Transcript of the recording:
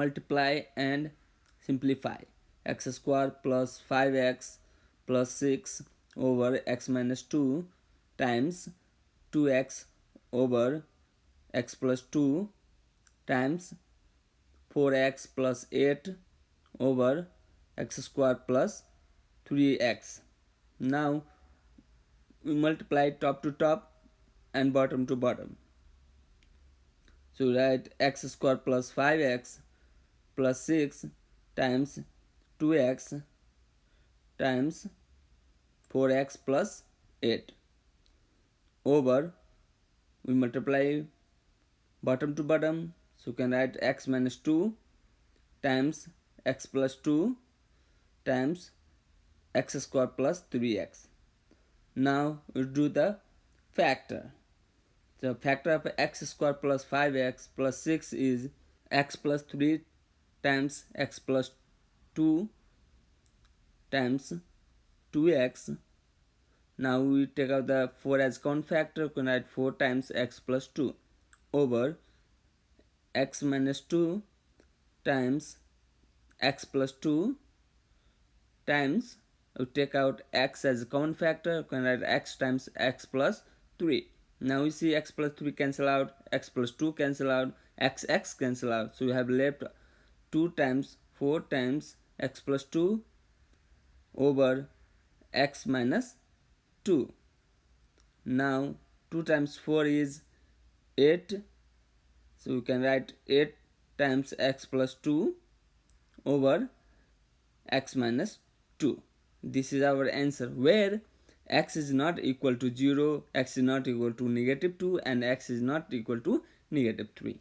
multiply and simplify x square plus 5x plus 6 over x minus 2 times 2x over x plus 2 times 4x plus 8 over x square plus 3x. Now we multiply top to top and bottom to bottom. So write x square plus 5x plus 6 times 2x times 4x plus 8 over we multiply bottom to bottom so you can write x minus 2 times x plus 2 times x square plus 3x. Now we do the factor. The factor of x square plus 5x plus 6 is x plus 3 times x plus 2 times 2x. Now we take out the 4 as common factor, we can write 4 times x plus 2 over x minus 2 times x plus 2 times. We take out x as a common factor we can write x times x plus 3 now we see x plus 3 cancel out x plus 2 cancel out x x cancel out. So we have left 2 times 4 times x plus 2 over x minus 2 now 2 times 4 is 8 so we can write 8 times x plus 2 over x minus 2 this is our answer where x is not equal to 0 x is not equal to negative 2 and x is not equal to negative 3